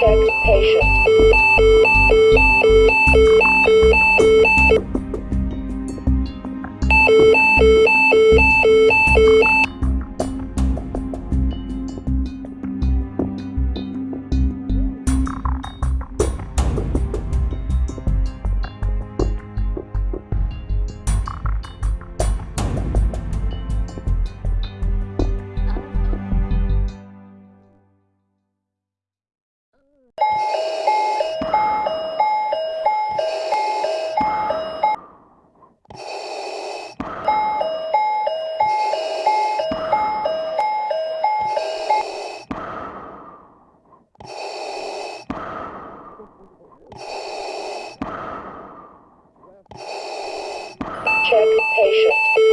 Check patient. Check patient.